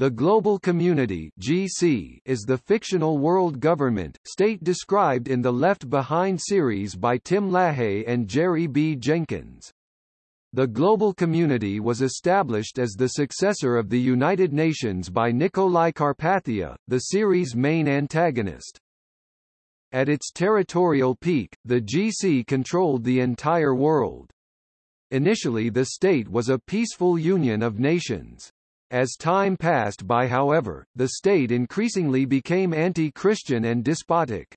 The Global Community (GC) is the fictional world government state described in the Left Behind series by Tim LaHaye and Jerry B. Jenkins. The Global Community was established as the successor of the United Nations by Nicolae Carpathia, the series' main antagonist. At its territorial peak, the GC controlled the entire world. Initially the state was a peaceful union of nations. As time passed by however, the state increasingly became anti-Christian and despotic.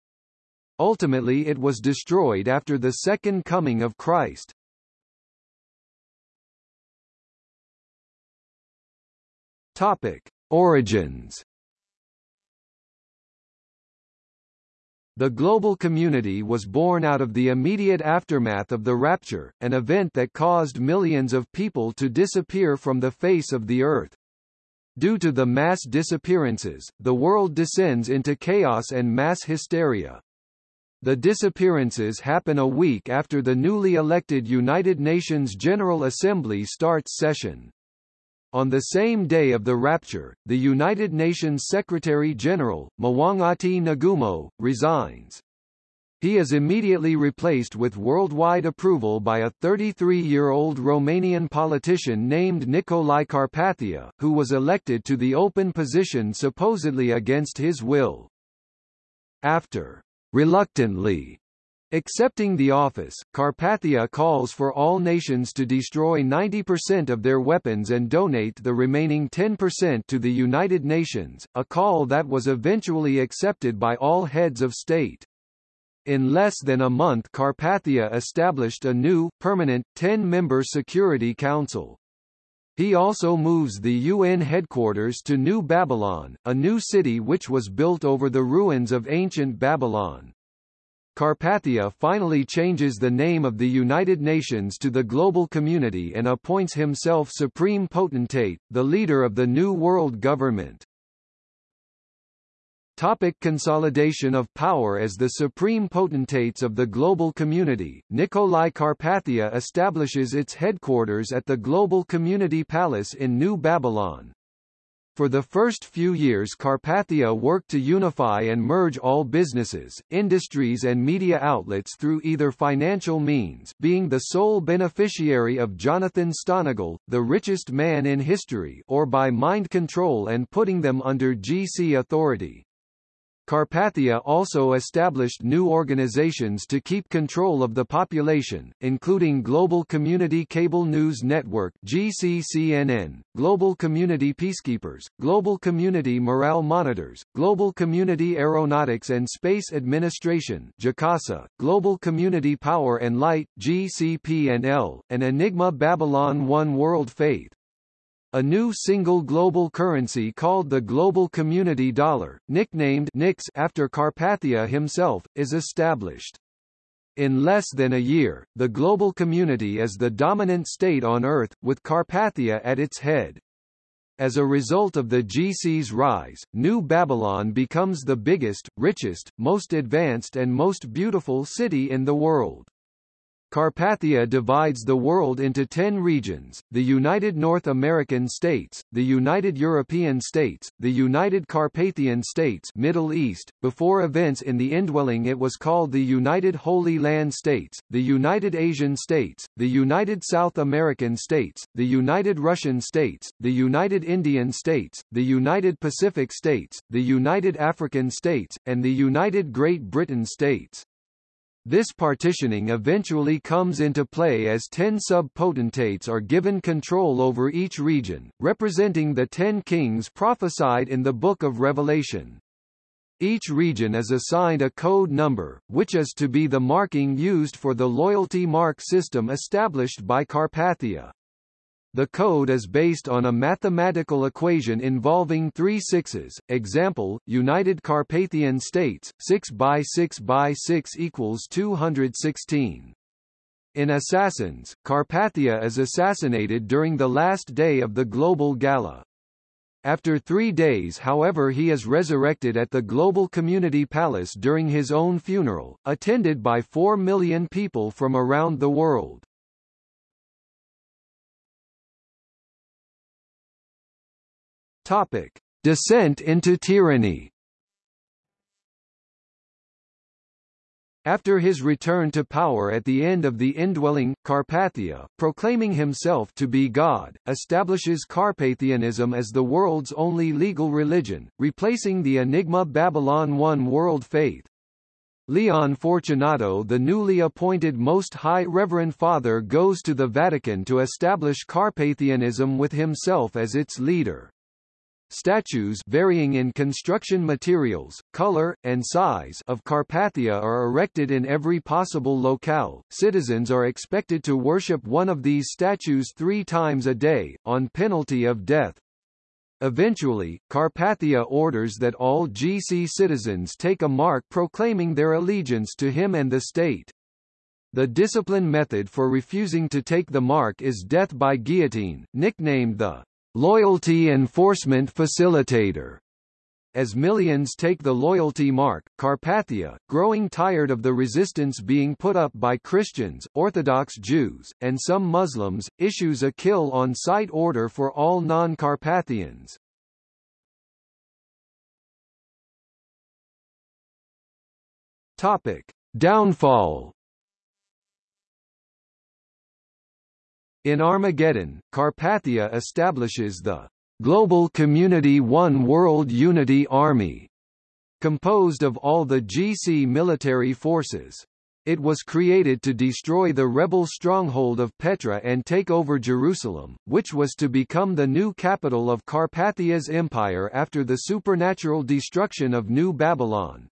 Ultimately it was destroyed after the Second Coming of Christ. Topic. Origins The global community was born out of the immediate aftermath of the rapture, an event that caused millions of people to disappear from the face of the earth. Due to the mass disappearances, the world descends into chaos and mass hysteria. The disappearances happen a week after the newly elected United Nations General Assembly starts session. On the same day of the rapture, the United Nations Secretary-General, Mwangati Ngumo, resigns. He is immediately replaced with worldwide approval by a 33-year-old Romanian politician named Nicolae Carpathia, who was elected to the open position supposedly against his will. After reluctantly Accepting the office, Carpathia calls for all nations to destroy 90% of their weapons and donate the remaining 10% to the United Nations, a call that was eventually accepted by all heads of state. In less than a month Carpathia established a new, permanent, 10-member Security Council. He also moves the UN headquarters to New Babylon, a new city which was built over the ruins of ancient Babylon. Carpathia finally changes the name of the United Nations to the Global Community and appoints himself Supreme Potentate, the leader of the New World Government. Topic consolidation of power As the supreme potentates of the global community, Nicolae Carpathia establishes its headquarters at the Global Community Palace in New Babylon. For the first few years Carpathia worked to unify and merge all businesses, industries and media outlets through either financial means being the sole beneficiary of Jonathan Stonagal, the richest man in history or by mind control and putting them under GC authority. Carpathia also established new organizations to keep control of the population, including Global Community Cable News Network GCCNN, Global Community Peacekeepers, Global Community Morale Monitors, Global Community Aeronautics and Space Administration GCASA, Global Community Power and Light GCP&L, and Enigma Babylon One World Faith. A new single global currency called the Global Community Dollar, nicknamed NIX after Carpathia himself, is established. In less than a year, the global community is the dominant state on Earth, with Carpathia at its head. As a result of the GC's rise, New Babylon becomes the biggest, richest, most advanced and most beautiful city in the world. Carpathia divides the world into ten regions, the United North American States, the United European States, the United Carpathian States Middle East, before events in the indwelling it was called the United Holy Land States, the United Asian States, the United South American States, the United Russian States, the United Indian States, the United Pacific States, the United African States, and the United Great Britain States. This partitioning eventually comes into play as ten sub-potentates are given control over each region, representing the ten kings prophesied in the Book of Revelation. Each region is assigned a code number, which is to be the marking used for the loyalty mark system established by Carpathia. The code is based on a mathematical equation involving three sixes. Example: United Carpathian States, 6 by 6 by 6 equals 216. In Assassins, Carpathia is assassinated during the last day of the global gala. After three days however he is resurrected at the Global Community Palace during his own funeral, attended by four million people from around the world. Topic: Descent into tyranny. After his return to power at the end of the indwelling, Carpathia, proclaiming himself to be God, establishes Carpathianism as the world's only legal religion, replacing the Enigma Babylon One world faith. Leon Fortunato the newly appointed Most High Reverend Father goes to the Vatican to establish Carpathianism with himself as its leader. Statues varying in construction materials, color, and size of Carpathia are erected in every possible locale. Citizens are expected to worship one of these statues three times a day, on penalty of death. Eventually, Carpathia orders that all GC citizens take a mark proclaiming their allegiance to him and the state. The discipline method for refusing to take the mark is death by guillotine, nicknamed the Loyalty Enforcement Facilitator. As millions take the loyalty mark, Carpathia, growing tired of the resistance being put up by Christians, Orthodox Jews, and some Muslims, issues a kill-on-sight order for all non-Carpathians. Topic: Downfall In Armageddon, Carpathia establishes the Global Community One World Unity Army, composed of all the GC military forces. It was created to destroy the rebel stronghold of Petra and take over Jerusalem, which was to become the new capital of Carpathia's empire after the supernatural destruction of New Babylon.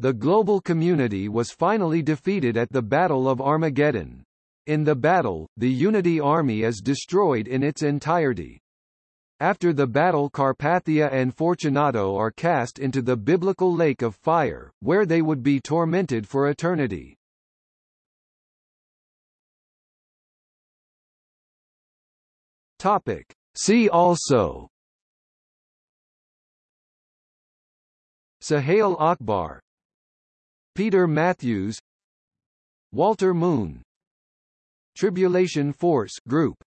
The global community was finally defeated at the Battle of Armageddon. In the battle, the Unity army is destroyed in its entirety. After the battle Carpathia and Fortunato are cast into the biblical lake of fire, where they would be tormented for eternity. Topic. See also Suhail Akbar Peter Matthews Walter Moon Tribulation Force Group